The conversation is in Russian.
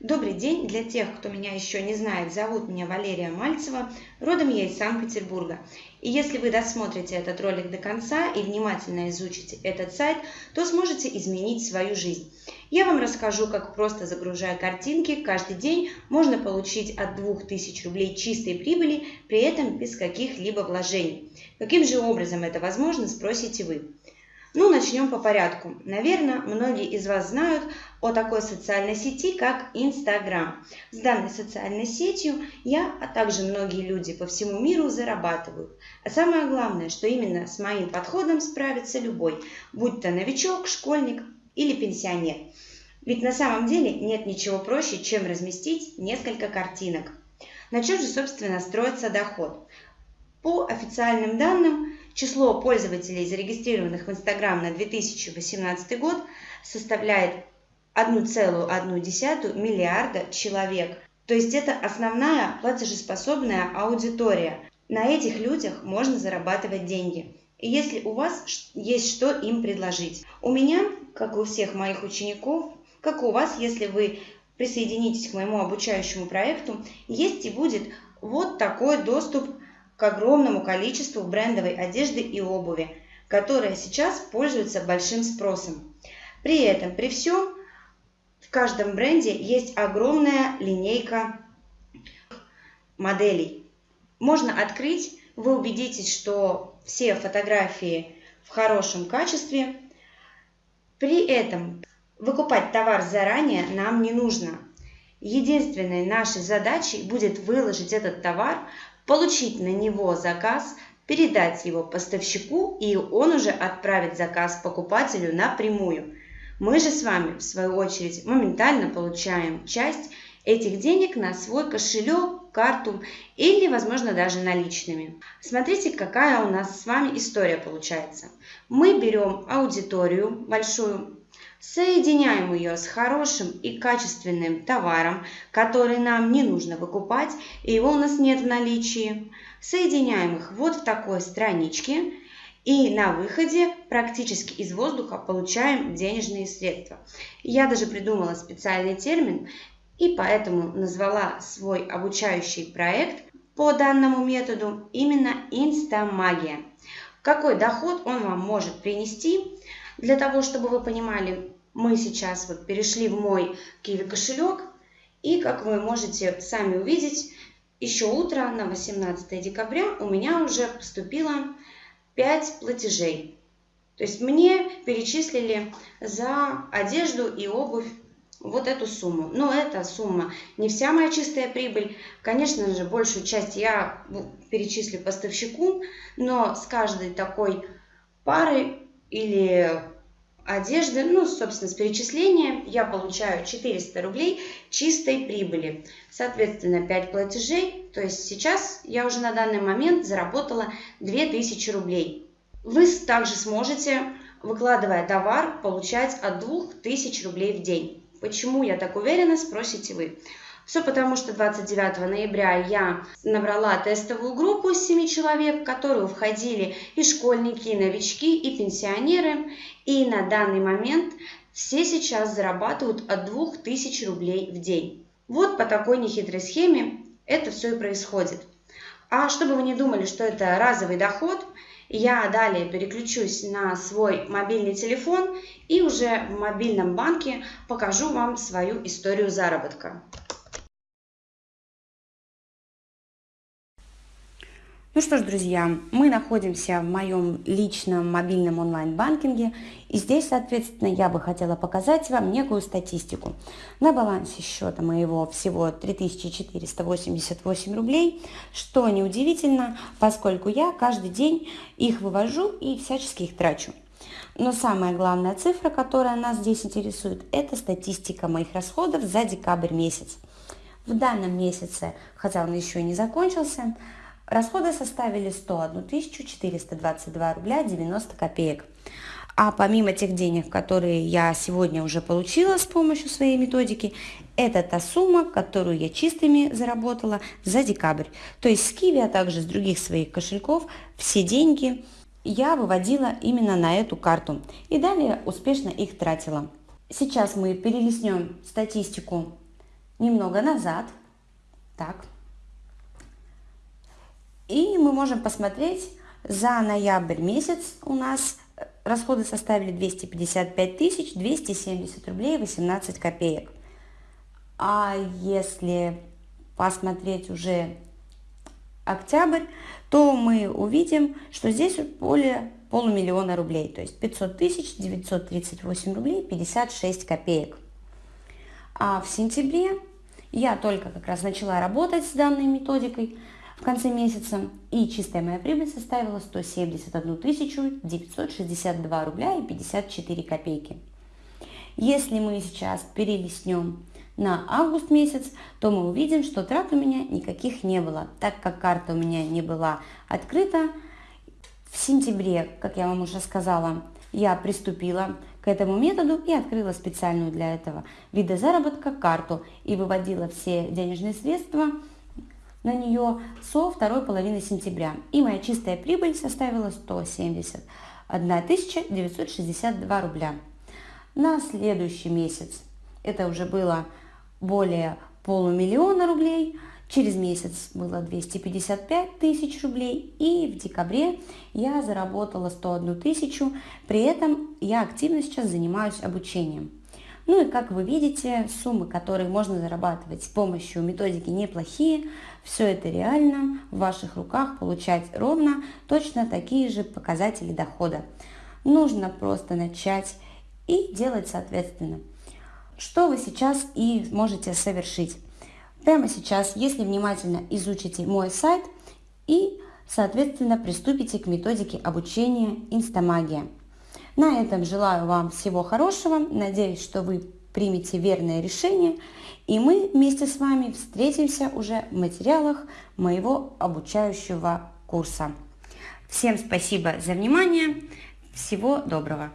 Добрый день! Для тех, кто меня еще не знает, зовут меня Валерия Мальцева, родом я из Санкт-Петербурга. И если вы досмотрите этот ролик до конца и внимательно изучите этот сайт, то сможете изменить свою жизнь. Я вам расскажу, как просто загружая картинки, каждый день можно получить от 2000 рублей чистой прибыли, при этом без каких-либо вложений. Каким же образом это возможно, спросите вы. Ну, начнем по порядку. Наверное, многие из вас знают о такой социальной сети, как Инстаграм. С данной социальной сетью я, а также многие люди по всему миру зарабатывают. А самое главное, что именно с моим подходом справится любой, будь то новичок, школьник или пенсионер. Ведь на самом деле нет ничего проще, чем разместить несколько картинок. На чем же, собственно, строится доход? По официальным данным, число пользователей, зарегистрированных в Instagram на 2018 год, составляет 1,1 миллиарда человек. То есть это основная платежеспособная аудитория. На этих людях можно зарабатывать деньги. И если у вас есть что им предложить. У меня, как у всех моих учеников, как у вас, если вы присоединитесь к моему обучающему проекту, есть и будет вот такой доступ к огромному количеству брендовой одежды и обуви, которая сейчас пользуется большим спросом. При этом, при всем, в каждом бренде есть огромная линейка моделей. Можно открыть, вы убедитесь, что все фотографии в хорошем качестве. При этом выкупать товар заранее нам не нужно. Единственной нашей задачей будет выложить этот товар получить на него заказ, передать его поставщику, и он уже отправит заказ покупателю напрямую. Мы же с вами, в свою очередь, моментально получаем часть этих денег на свой кошелек, карту или, возможно, даже наличными. Смотрите, какая у нас с вами история получается. Мы берем аудиторию большую, Соединяем ее с хорошим и качественным товаром, который нам не нужно выкупать, и его у нас нет в наличии. Соединяем их вот в такой страничке, и на выходе практически из воздуха получаем денежные средства. Я даже придумала специальный термин, и поэтому назвала свой обучающий проект по данному методу именно инстамагия. Какой доход он вам может принести? Для того, чтобы вы понимали, мы сейчас вот перешли в мой Kiwi кошелек. И, как вы можете сами увидеть, еще утро на 18 декабря у меня уже поступило 5 платежей. То есть мне перечислили за одежду и обувь вот эту сумму. Но эта сумма не вся моя чистая прибыль. Конечно же, большую часть я перечислю поставщику, но с каждой такой пары или одежды, ну, собственно, с перечисления я получаю 400 рублей чистой прибыли. Соответственно, 5 платежей, то есть сейчас я уже на данный момент заработала 2000 рублей. Вы также сможете, выкладывая товар, получать от 2000 рублей в день. Почему я так уверена, спросите вы. Все потому, что 29 ноября я набрала тестовую группу из 7 человек, в которую входили и школьники, и новички, и пенсионеры. И на данный момент все сейчас зарабатывают от 2000 рублей в день. Вот по такой нехитрой схеме это все и происходит. А чтобы вы не думали, что это разовый доход, я далее переключусь на свой мобильный телефон и уже в мобильном банке покажу вам свою историю заработка. Ну что ж, друзья, мы находимся в моем личном мобильном онлайн-банкинге, и здесь, соответственно, я бы хотела показать вам некую статистику. На балансе счета моего всего 3488 рублей, что неудивительно, поскольку я каждый день их вывожу и всячески их трачу. Но самая главная цифра, которая нас здесь интересует, это статистика моих расходов за декабрь месяц. В данном месяце, хотя он еще и не закончился, Расходы составили 101 422 рубля 90 копеек. А помимо тех денег, которые я сегодня уже получила с помощью своей методики, это та сумма, которую я чистыми заработала за декабрь. То есть с Киви, а также с других своих кошельков все деньги я выводила именно на эту карту и далее успешно их тратила. Сейчас мы перелистнем статистику немного назад. Так. И мы можем посмотреть, за ноябрь месяц у нас расходы составили 255 тысяч 270 рублей 18 копеек. А если посмотреть уже октябрь, то мы увидим, что здесь более полумиллиона рублей, то есть 500 тысяч 938 рублей 56 копеек. А в сентябре я только как раз начала работать с данной методикой в конце месяца, и чистая моя прибыль составила 171 962 рубля и 54 копейки. Если мы сейчас перелистнем на август месяц, то мы увидим, что трат у меня никаких не было, так как карта у меня не была открыта. В сентябре, как я вам уже сказала, я приступила к этому методу и открыла специальную для этого вида заработка карту и выводила все денежные средства на нее со второй половины сентября. И моя чистая прибыль составила 171 962 рубля. На следующий месяц это уже было более полумиллиона рублей, через месяц было 255 тысяч рублей, и в декабре я заработала 101 тысячу, при этом я активно сейчас занимаюсь обучением. Ну и как вы видите, суммы, которые можно зарабатывать с помощью методики неплохие, все это реально в ваших руках получать ровно точно такие же показатели дохода. Нужно просто начать и делать соответственно что вы сейчас и можете совершить. Прямо сейчас, если внимательно изучите мой сайт и, соответственно, приступите к методике обучения Инстамагия. На этом желаю вам всего хорошего. Надеюсь, что вы примете верное решение. И мы вместе с вами встретимся уже в материалах моего обучающего курса. Всем спасибо за внимание. Всего доброго.